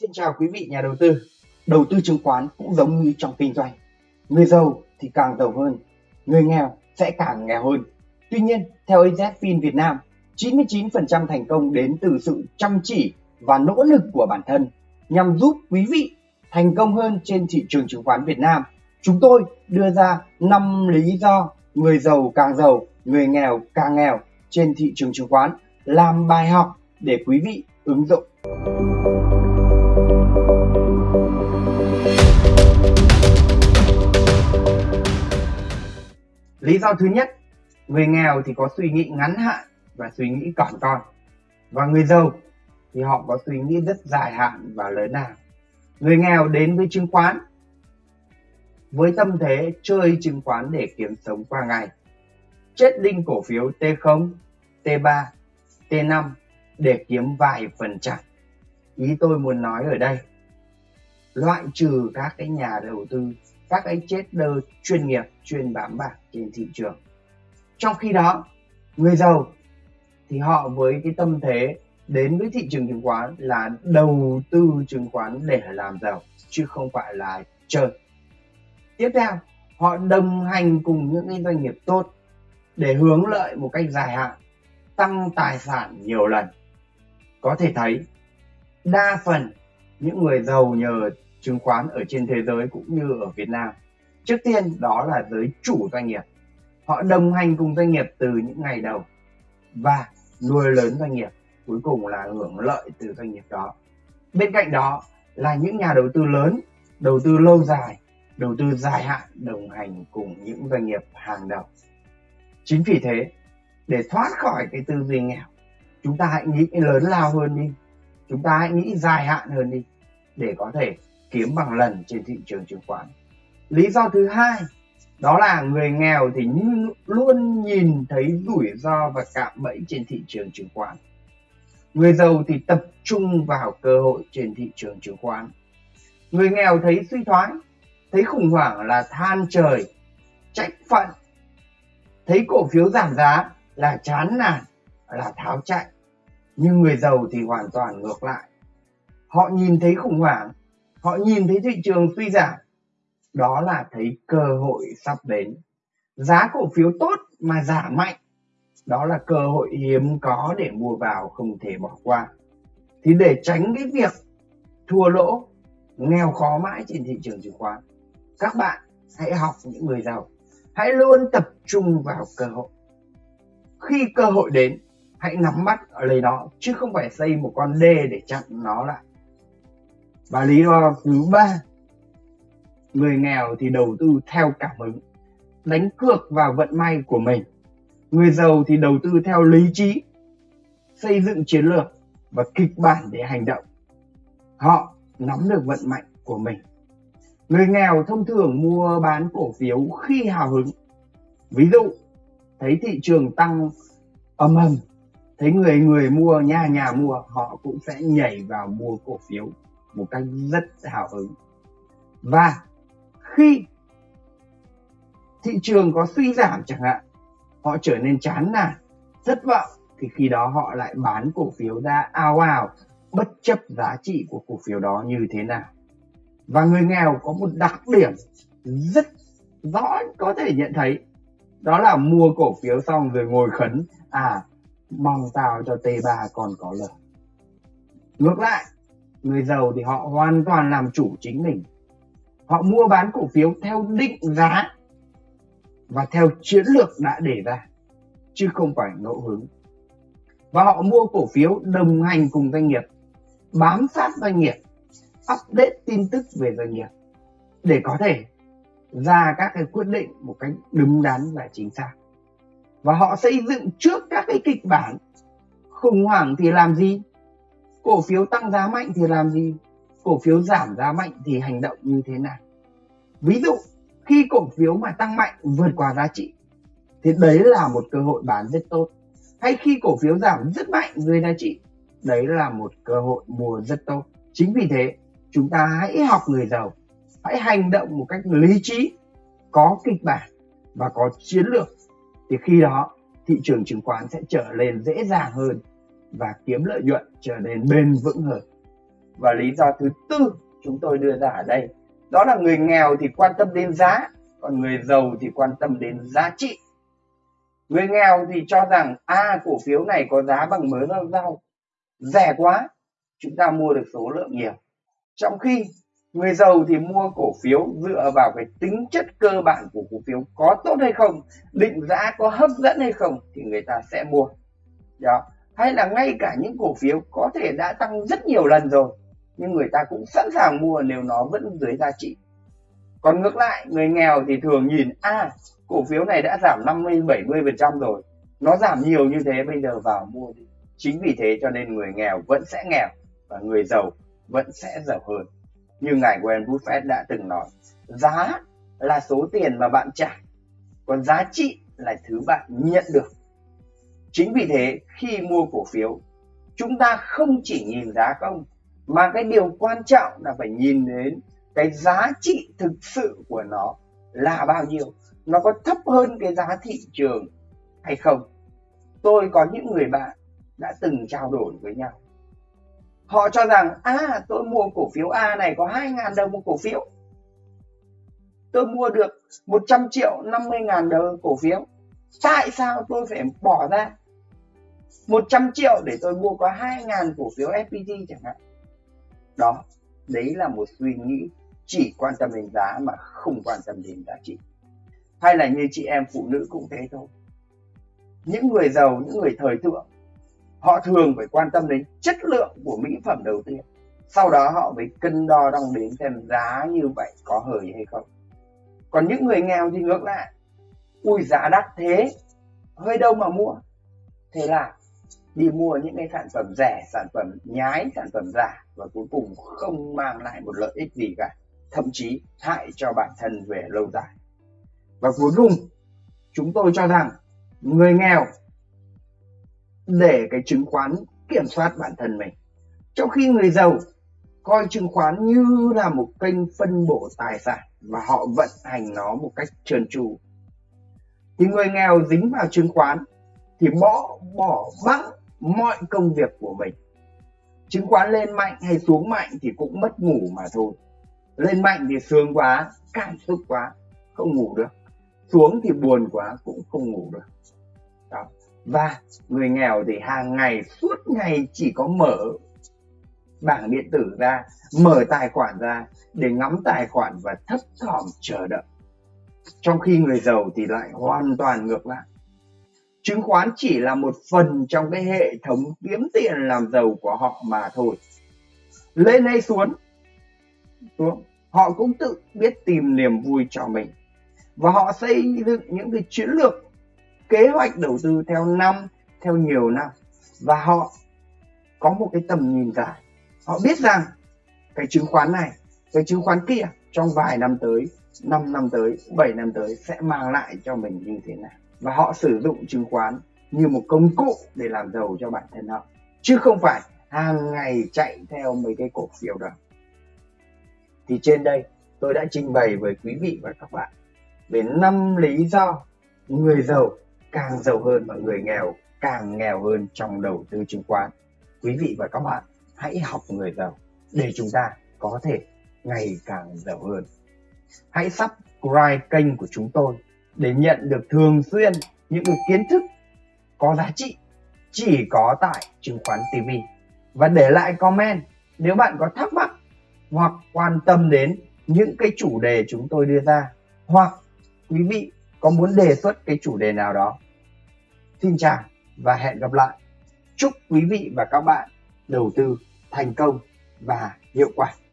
Xin chào quý vị nhà đầu tư. Đầu tư chứng khoán cũng giống như trong kinh doanh. Người giàu thì càng giàu hơn, người nghèo sẽ càng nghèo hơn. Tuy nhiên, theo AZFIN Việt Nam, 99% thành công đến từ sự chăm chỉ và nỗ lực của bản thân nhằm giúp quý vị thành công hơn trên thị trường chứng khoán Việt Nam. Chúng tôi đưa ra 5 lý do người giàu càng giàu, người nghèo càng nghèo trên thị trường chứng khoán làm bài học để quý vị ứng dụng. Lý do thứ nhất, người nghèo thì có suy nghĩ ngắn hạn và suy nghĩ cỏn con. Và người giàu thì họ có suy nghĩ rất dài hạn và lớn lao. Người nghèo đến với chứng khoán với tâm thế chơi chứng khoán để kiếm sống qua ngày. Chết đinh cổ phiếu T0, T3, T5 để kiếm vài phần trăm. Ý tôi muốn nói ở đây, loại trừ các cái nhà đầu tư, các cái trader chuyên nghiệp chuyên bám bạc trên thị trường. Trong khi đó, người giàu thì họ với cái tâm thế đến với thị trường chứng khoán là đầu tư chứng khoán để làm giàu chứ không phải là chơi. Tiếp theo, họ đồng hành cùng những cái doanh nghiệp tốt để hướng lợi một cách dài hạn, tăng tài sản nhiều lần. Có thể thấy, đa phần những người giàu nhờ chứng khoán ở trên thế giới cũng như ở Việt Nam. Trước tiên đó là giới chủ doanh nghiệp. Họ đồng hành cùng doanh nghiệp từ những ngày đầu và nuôi lớn doanh nghiệp, cuối cùng là hưởng lợi từ doanh nghiệp đó bên cạnh đó là những nhà đầu tư lớn, đầu tư lâu dài, đầu tư dài hạn đồng hành cùng những doanh nghiệp hàng đầu chính vì thế, để thoát khỏi cái tư duy nghèo, chúng ta hãy nghĩ lớn lao hơn đi chúng ta hãy nghĩ dài hạn hơn đi để có thể kiếm bằng lần trên thị trường chứng khoán. Lý do thứ hai đó là người nghèo thì luôn nhìn thấy rủi ro và cạm bẫy trên thị trường chứng khoán. Người giàu thì tập trung vào cơ hội trên thị trường chứng khoán. Người nghèo thấy suy thoái thấy khủng hoảng là than trời trách phận. Thấy cổ phiếu giảm giá là chán nản là tháo chạy. Nhưng người giàu thì hoàn toàn ngược lại. Họ nhìn thấy khủng hoảng họ nhìn thấy thị trường suy giảm. Đó là thấy cơ hội sắp đến. Giá cổ phiếu tốt mà giảm mạnh. Đó là cơ hội hiếm có để mua vào, không thể bỏ qua. Thì để tránh cái việc thua lỗ, nghèo khó mãi trên thị trường chứng khoán, các bạn hãy học những người giàu. Hãy luôn tập trung vào cơ hội. Khi cơ hội đến, hãy nắm bắt ở lấy nó, chứ không phải xây một con đê để chặn nó lại và lý do thứ ba. Người nghèo thì đầu tư theo cảm hứng, đánh cược vào vận may của mình. Người giàu thì đầu tư theo lý trí, xây dựng chiến lược và kịch bản để hành động. Họ nắm được vận mệnh của mình. Người nghèo thông thường mua bán cổ phiếu khi hào hứng. Ví dụ, thấy thị trường tăng âm ầm thấy người người mua, nhà nhà mua, họ cũng sẽ nhảy vào mua cổ phiếu một cách rất hào hứng. Và khi thị trường có suy giảm chẳng hạn, họ trở nên chán nản, thất vọng, thì khi đó họ lại bán cổ phiếu ra ao ào, bất chấp giá trị của cổ phiếu đó như thế nào. Và người nghèo có một đặc điểm rất rõ có thể nhận thấy, đó là mua cổ phiếu xong rồi ngồi khấn à mong tao cho T3 còn có lời. Ngược lại người giàu thì họ hoàn toàn làm chủ chính mình. Họ mua bán cổ phiếu theo định giá và theo chiến lược đã đề ra, chứ không phải ngẫu hứng. Và họ mua cổ phiếu đồng hành cùng doanh nghiệp, bám sát doanh nghiệp, update tin tức về doanh nghiệp để có thể ra các cái quyết định một cách đúng đắn và chính xác. Và họ xây dựng trước các cái kịch bản khủng hoảng thì làm gì? Cổ phiếu tăng giá mạnh thì làm gì? Cổ phiếu giảm giá mạnh thì hành động như thế nào? Ví dụ, khi cổ phiếu mà tăng mạnh vượt qua giá trị, thì đấy là một cơ hội bán rất tốt. Hay khi cổ phiếu giảm rất mạnh dưới giá trị, đấy là một cơ hội mua rất tốt. Chính vì thế, chúng ta hãy học người giàu. Hãy hành động một cách lý trí, có kịch bản và có chiến lược. Thì khi đó, thị trường chứng khoán sẽ trở lên dễ dàng hơn và kiếm lợi nhuận trở nên bền vững hơn. Và lý do thứ tư chúng tôi đưa ra ở đây đó là người nghèo thì quan tâm đến giá còn người giàu thì quan tâm đến giá trị. Người nghèo thì cho rằng a à, cổ phiếu này có giá bằng mớ rau rẻ quá chúng ta mua được số lượng nhiều. Trong khi người giàu thì mua cổ phiếu dựa vào cái tính chất cơ bản của cổ phiếu có tốt hay không định giá có hấp dẫn hay không thì người ta sẽ mua. Đó hay là ngay cả những cổ phiếu có thể đã tăng rất nhiều lần rồi nhưng người ta cũng sẵn sàng mua nếu nó vẫn dưới giá trị. Còn ngược lại người nghèo thì thường nhìn a à, cổ phiếu này đã giảm 50 70 phần trăm rồi. Nó giảm nhiều như thế bây giờ vào mua đi. Chính vì thế cho nên người nghèo vẫn sẽ nghèo và người giàu vẫn sẽ giàu hơn. Như ngài Warren Buffett đã từng nói giá là số tiền mà bạn trả còn giá trị là thứ bạn nhận được chính vì thế, khi mua cổ phiếu, chúng ta không chỉ nhìn giá không, mà cái điều quan trọng là phải nhìn đến cái giá trị thực sự của nó là bao nhiêu. Nó có thấp hơn cái giá thị trường hay không? Tôi có những người bạn đã từng trao đổi với nhau. Họ cho rằng à tôi mua cổ phiếu A này có 2.000 đồng một cổ phiếu. Tôi mua được 100 triệu 50.000 đồng cổ phiếu. Tại sao tôi phải bỏ ra 100 triệu để tôi mua có 2.000 cổ phiếu FPT chẳng hạn. Đó, đấy là một suy nghĩ chỉ quan tâm đến giá mà không quan tâm đến giá trị. Hay là như chị em phụ nữ cũng thế thôi. Những người giàu, những người thời thượng, họ thường phải quan tâm đến chất lượng của mỹ phẩm đầu tiên. Sau đó họ mới cân đo đong đếm xem giá như vậy có hời hay không. Còn những người nghèo thì ngược lại. Ui, giá đắt thế. Hơi đâu mà mua. Thế là đi mua những cái sản phẩm rẻ, sản phẩm nhái, sản phẩm giả và cuối cùng không mang lại một lợi ích gì cả, thậm chí hại cho bản thân về lâu dài. Và cuối cùng, chúng tôi cho rằng người nghèo để cái chứng khoán kiểm soát bản thân mình. Trong khi người giàu coi chứng khoán như là một kênh phân bổ tài sản và họ vận hành nó một cách trơn tru, thì người nghèo dính vào chứng khoán thì bỏ bỏ bẵng mọi công việc của mình. Chứng khoán lên mạnh hay xuống mạnh thì cũng mất ngủ mà thôi. Lên mạnh thì sướng quá, cảm xúc quá, không ngủ được. Xuống thì buồn quá, cũng không ngủ được. Đó. Và người nghèo thì hàng ngày, suốt ngày chỉ có mở bảng điện tử ra, mở tài khoản ra để ngắm tài khoản và thấp thỏm chờ đợi. Trong khi người giàu thì lại hoàn toàn ngược lại chứng khoán chỉ là một phần trong cái hệ thống kiếm tiền làm giàu của họ mà thôi. Lên hay xuống? Xuống. Họ cũng tự biết tìm niềm vui cho mình. Và họ xây dựng những cái chiến lược, kế hoạch đầu tư theo năm, theo nhiều năm. Và họ có một cái tầm nhìn dài. Họ biết rằng cái chứng khoán này, cái chứng khoán kia trong vài năm tới 5 năm tới 7 năm tới sẽ mang lại cho mình như thế nào và họ sử dụng chứng khoán như một công cụ để làm giàu cho bản thân họ, chứ không phải hàng ngày chạy theo mấy cái cổ phiếu đó. Thì trên đây tôi đã trình bày với quý vị và các bạn về năm lý do người giàu càng giàu hơn và người nghèo càng nghèo hơn trong đầu tư chứng khoán. Quý vị và các bạn hãy học người giàu để chúng ta có thể ngày càng giàu hơn. Hãy subscribe kênh của chúng tôi để nhận được thường xuyên những cái kiến thức có giá trị chỉ có tại chứng khoán TV và để lại comment nếu bạn có thắc mắc hoặc quan tâm đến những cái chủ đề chúng tôi đưa ra hoặc quý vị có muốn đề xuất cái chủ đề nào đó. Xin chào và hẹn gặp lại. Chúc quý vị và các bạn đầu tư thành công và hiệu quả.